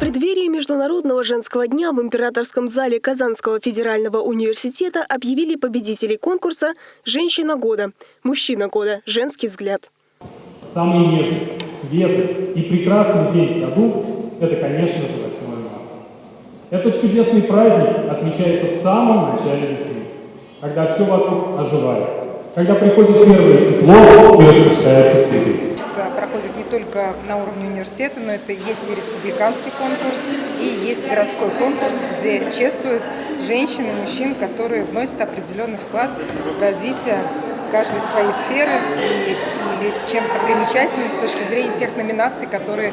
Преддверии Международного женского дня в императорском зале Казанского федерального университета объявили победителей конкурса «Женщина года», «Мужчина года», «Женский взгляд». Самый нежный, светлый и прекрасный день в году – это, конечно же, 8 марта. Этот чудесный праздник отмечается в самом начале весны, когда все вокруг оживает, когда приходит первое тепло и распускаются цветы проходит не только на уровне университета, но это есть и республиканский конкурс, и есть городской конкурс, где чествуют женщин и мужчин, которые вносят определенный вклад в развитие каждой своей сферы и, или чем-то примечательным с точки зрения тех номинаций, которые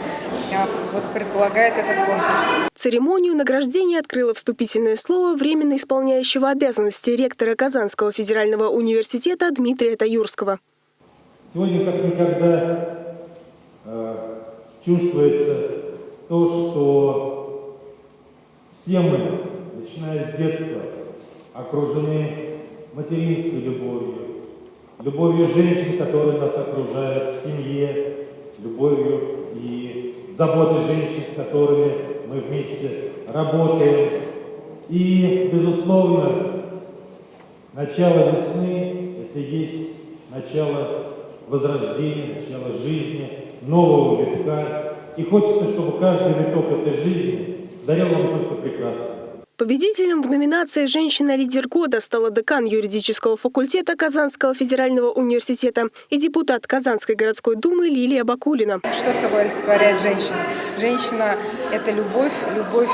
а, вот, предполагает этот конкурс. Церемонию награждения открыло вступительное слово временно исполняющего обязанности ректора Казанского федерального университета Дмитрия Таюрского. Сегодня, как никогда, э, чувствуется то, что все мы, начиная с детства, окружены материнской любовью, любовью женщин, которые нас окружают в семье, любовью и заботой женщин, с которыми мы вместе работаем. И, безусловно, начало весны – это есть начало возрождения, начала жизни, нового витка. И хочется, чтобы каждый виток этой жизни дарил вам только прекрасное. Победителем в номинации «Женщина-лидер года» стала декан юридического факультета Казанского федерального университета и депутат Казанской городской думы Лилия Бакулина. Что собой олицетворяет женщина? Женщина – это любовь, любовь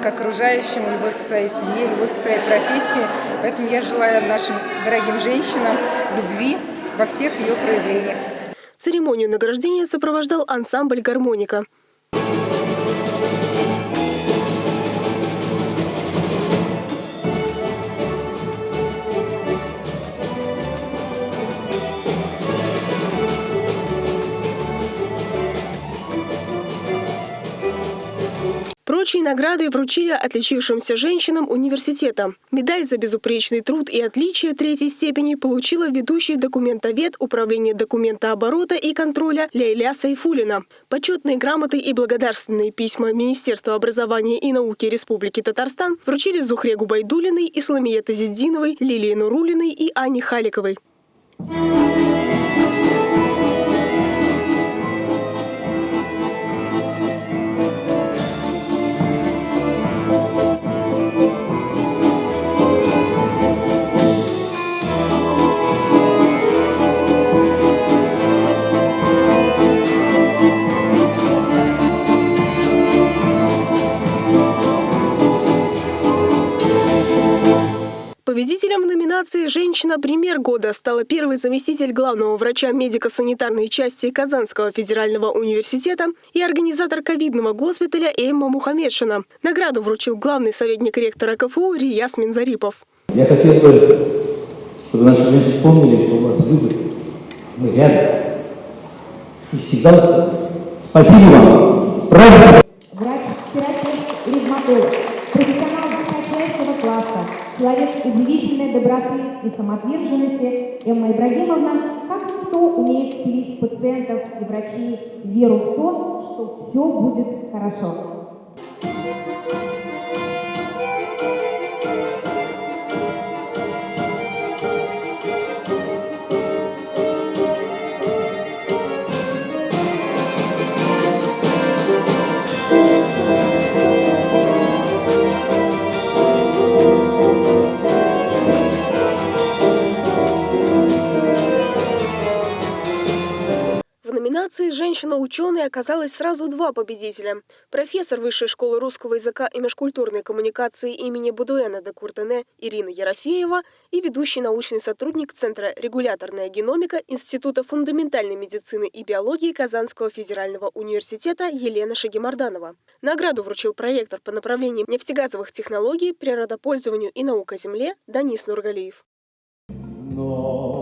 к окружающему, любовь к своей семье, любовь к своей профессии. Поэтому я желаю нашим дорогим женщинам любви, во всех ее проявлениях. Церемонию награждения сопровождал ансамбль «Гармоника». Прочие награды вручили отличившимся женщинам университета. Медаль за безупречный труд и отличие третьей степени получила ведущий документовед Управления документооборота и контроля Лейля Сайфулина. Почетные грамоты и благодарственные письма Министерства образования и науки Республики Татарстан вручили Зухре Губайдулиной, Исламие Тазиддиновой, Лилии Нурулиной и Ане Халиковой. Победителем в номинации «Женщина-премьер года» стала первый заместитель главного врача медико-санитарной части Казанского федерального университета и организатор ковидного госпиталя Эмма Мухаммедшина. Награду вручил главный советник ректора КФУ Рияс Минзарипов. Я хотел бы, чтобы наши женщины помнили, что у нас выбор. Мы рядом. И всегда спасибо вам. С! Человек удивительной доброты и самоотверженности, Эмма Ибрагимовна, как никто умеет вселить пациентов и врачей веру в то, что все будет хорошо. «Женщина-ученый» оказалось сразу два победителя. Профессор Высшей школы русского языка и межкультурной коммуникации имени Будуэна де Куртене Ирина Ерофеева и ведущий научный сотрудник Центра «Регуляторная геномика» Института фундаментальной медицины и биологии Казанского федерального университета Елена Шагимарданова. Награду вручил проректор по направлениям нефтегазовых технологий, природопользованию и наука земле Данис Нургалиев. Но...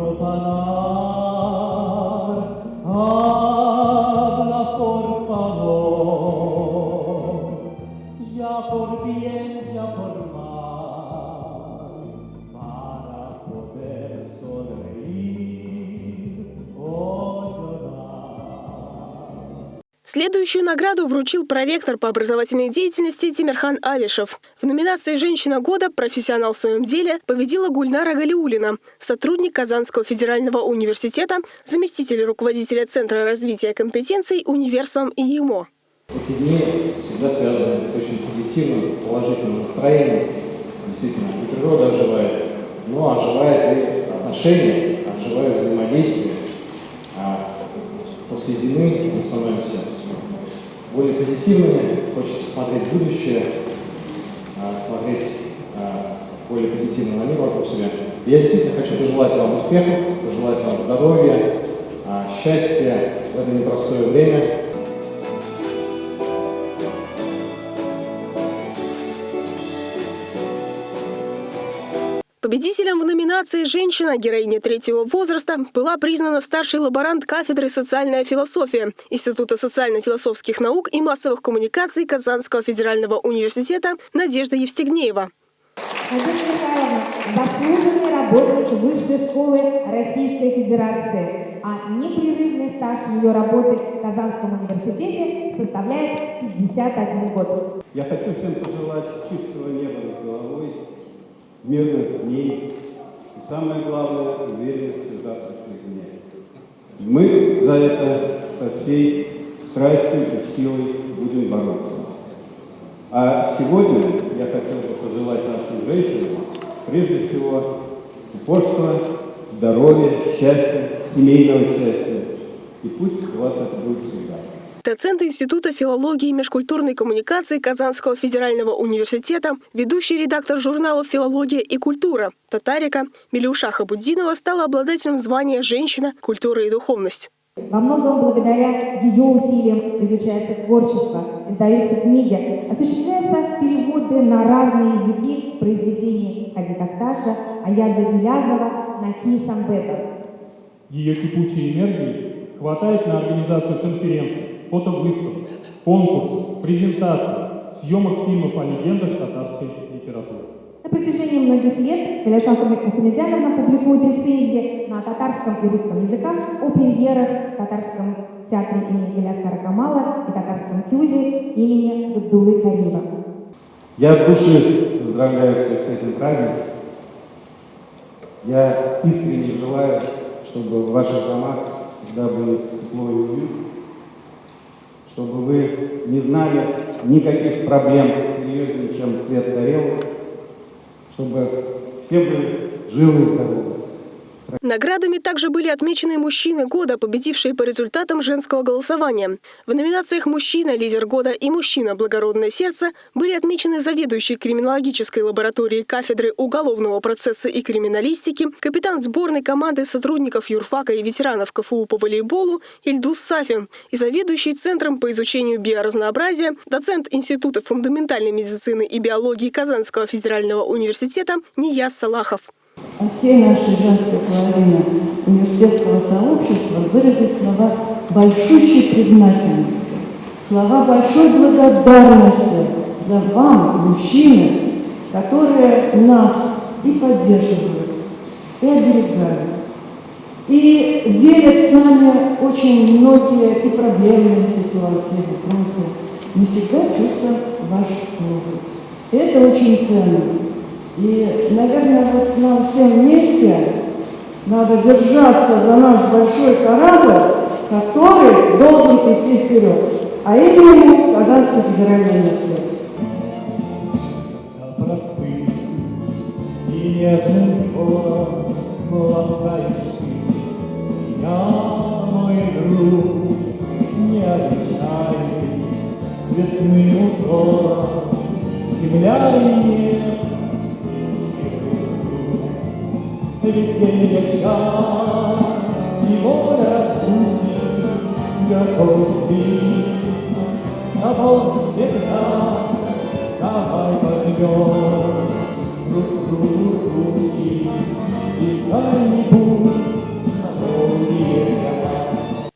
Rupala. Следующую награду вручил проректор по образовательной деятельности Тимирхан Алишев. В номинации «Женщина года. Профессионал в своем деле» победила Гульнара Галиулина, сотрудник Казанского федерального университета, заместитель руководителя Центра развития компетенций «Универсум» и ЕМО. Эти дни всегда связаны с очень позитивным, положительным настроением. Действительно, и природа оживает, но оживает и отношения, оживает взаимодействие. А после зимы мы становимся более позитивными, хочется смотреть будущее, а, смотреть а, более позитивно на мир вокруг себя. Я действительно хочу пожелать вам успехов, пожелать вам здоровья, а, счастья в это непростое время. Победителем в номинации «Женщина. Героиня третьего возраста» была признана старший лаборант кафедры «Социальная философия» Института социально-философских наук и массовых коммуникаций Казанского федерального университета Надежда Евстигнеева. Надежда Михайловна – заслуженный работник Высшей школы Российской Федерации, а непрерывный стаж ее работы в Казанском университете составляет 51 год. Я хочу всем пожелать чистого неба над головой, мирных дней и, самое главное, уверенности в завтрашних днях. Мы за это со всей страстью и силой будем бороться. А сегодня я хотел бы пожелать нашим женщинам, прежде всего, упорства, здоровья, счастья, семейного счастья. И пусть у вас это будет всегда. Доцент Института филологии и межкультурной коммуникации Казанского федерального университета, ведущий редактор журналов «Филология и культура» Tatarica Миляуша Хабутдинова стала обладателем звания «Женщина. Культура и духовность». Во многом благодаря ее усилиям изучается творчество, издаются книги, осуществляются переводы на разные языки произведений Хади Такташа, Аяза Гилязова, Наки Самбета. Ее кипучей энергии хватает на организацию конференций, фотовыставок, конкурсов, презентаций, съемок фильмов о легендах татарской литературы. На протяжении многих лет Галяша Мухамедяновна публикует рецензии на татарском и русском языках о премьерах в татарском театре имени Галяскара Камала и татарском тюзе имени Габдулы Карима. Я от души поздравляю всех с этим праздником. Я искренне желаю, чтобы в ваших домах всегда было тепло и уют, чтобы вы не знали никаких проблем серьезнее, чем цвет тарелок, чтобы все были живы и здоровы. Наградами также были отмечены мужчины года, победившие по результатам женского голосования. В номинациях «Мужчина. Лидер года» и «Мужчина. Благородное сердце» были отмечены заведующий криминологической лабораторией кафедры уголовного процесса и криминалистики, капитан сборной команды сотрудников юрфака и ветеранов КФУ по волейболу Ильдус Сафин и заведующий Центром по изучению биоразнообразия, доцент Института фундаментальной медицины и биологии Казанского федерального университета Нияз Салахов. От всей нашей женской половины университетского сообщества выразить слова большущей признательности, слова большой благодарности за вам, мужчины, которые нас и поддерживают, и оберегают, и делят с нами очень многие и проблемные ситуации, вопросы. Мы всегда чувствуем ваш опыт. Это очень ценно. И, наверное, вот нам всем вместе надо держаться за наш большой корабль, который должен идти вперед. А именно Казанский федеральный университет. простым и нежным взором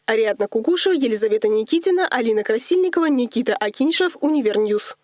Ариадна Кукушева, Елизавета Никитина, Алина Красильникова, Никита Акиньшев, Универньюз.